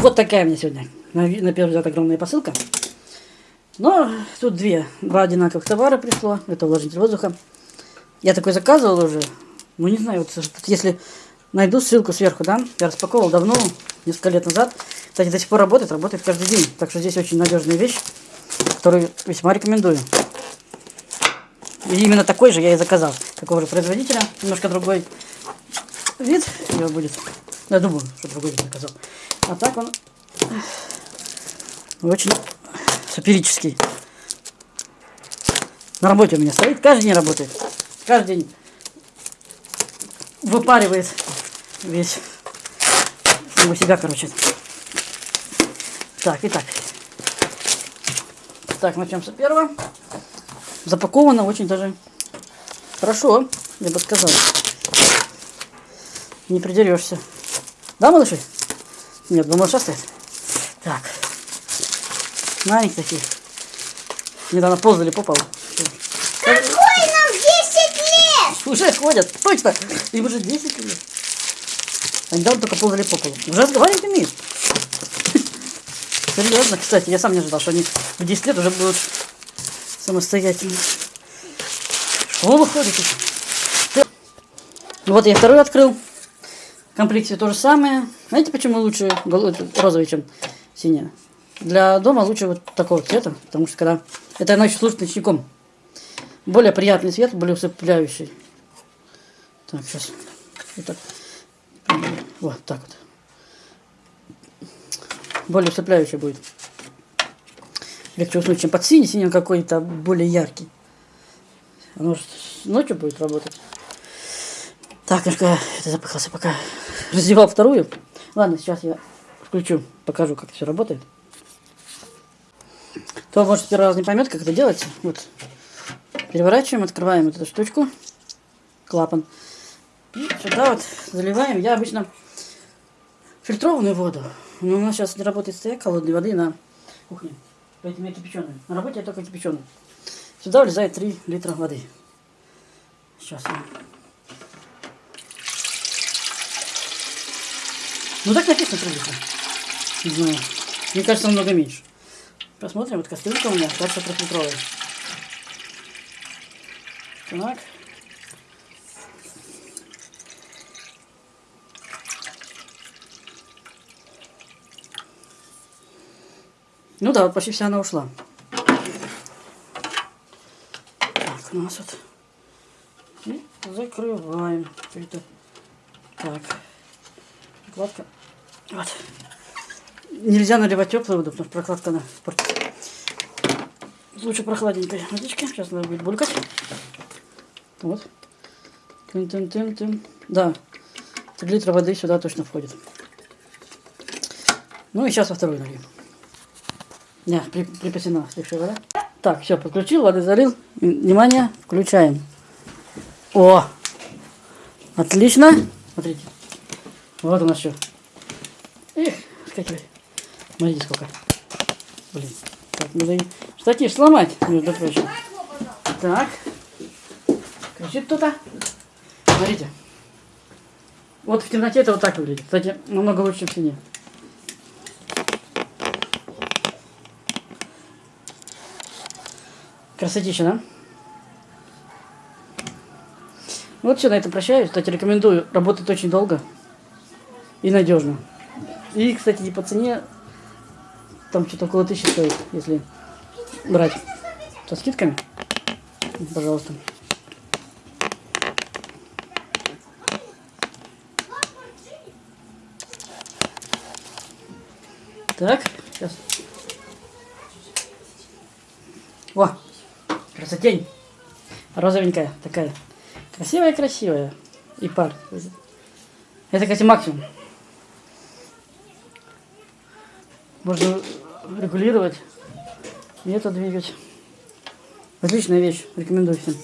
Вот такая у меня сегодня на, на первый взгляд огромная посылка. Но тут две, два одинаковых товара пришло. Это увлажнитель воздуха. Я такой заказывал уже. Ну не знаю, вот если найду ссылку сверху, да. Я распаковывал давно, несколько лет назад. Кстати, до сих пор работает, работает каждый день. Так что здесь очень надежная вещь, которую весьма рекомендую. И именно такой же я и заказал. Такого же производителя, немножко другой вид его будет. Я думаю, что другой вид заказал. А так он очень саперический. На работе у меня стоит, каждый день работает. Каждый день выпаривает весь самого себя, короче. Так, итак. Так, начнем с первого. Запаковано очень даже хорошо, я бы сказал. Не придерешься. Да, малыши? Нет, два малыша стоят. Так. Маленькие такие. Недавно ползали по полу. Какой нам 10 лет? Уже ходят, точно. Им уже 10 лет. А недавно только ползали по полу. Уже разговаривать умеют. Серьезно, кстати, я сам не ожидал, что они в 10 лет уже будут самостоятельно. В школу ходят. еще. Вот я второй открыл. Комплекте то же самое. Знаете, почему лучше розовый, чем синяя? Для дома лучше вот такого цвета, потому что когда... Это она еще служит ночником. Более приятный цвет, более усыпляющий. Так, сейчас. Вот так. Вот так вот. Более усыпляющий будет. Легче уснуть, чем под синий. Синий какой-то более яркий. Оно же ночью будет работать. Так, немножко это запыхался, пока раздевал вторую. Ладно, сейчас я включу, покажу, как все работает. Кто, может, первый раз не поймет, как это делается. Вот. Переворачиваем, открываем вот эту штучку. Клапан. И сюда вот заливаем. Я обычно фильтрованную воду. Но у нас сейчас не работает стояк холодной воды на кухне. Поэтому я кипяченую. На работе я только кипяченую. Сюда влезает 3 литра воды. Сейчас я... Ну так написано 3 литра. Не знаю. Мне кажется, намного меньше. Посмотрим, вот кастрюлька у меня, кажется, трехлитровая. Так. Ну да, вот почти вся она ушла. Так, у нас вот. И закрываем. Это. Так. Прокладка. Вот. Нельзя наливать теплую воду, потому что прокладка она портит. Лучше прохладненькой водички. Сейчас надо будет булькать. Вот. Тын-тын-тын-тын. Да. 3 литра воды сюда точно входит. Ну и сейчас во вторую нальем. Не, при, припасена остывшая вода. Так, все, подключил, воды залил. Внимание, включаем. О! Отлично. Смотрите. Вот у нас все. Эх, скакивай. Смотрите, сколько. Блин. Так, надо штатив сломать, между прочим. Так. Кричит кто-то. Смотрите. Вот в темноте это вот так выглядит. Кстати, намного лучше, в тени. Красотища, да? Вот все, на этом прощаюсь. Кстати, рекомендую. Работает очень долго и надежно. И, кстати, и по цене там что-то около тысячи стоит, если брать со скидками. Пожалуйста. Так, сейчас. О, красотень. Розовенькая такая. Красивая-красивая. И пар. Это, кстати, максимум. Можно регулировать и это двигать. Отличная вещь. Рекомендую всем.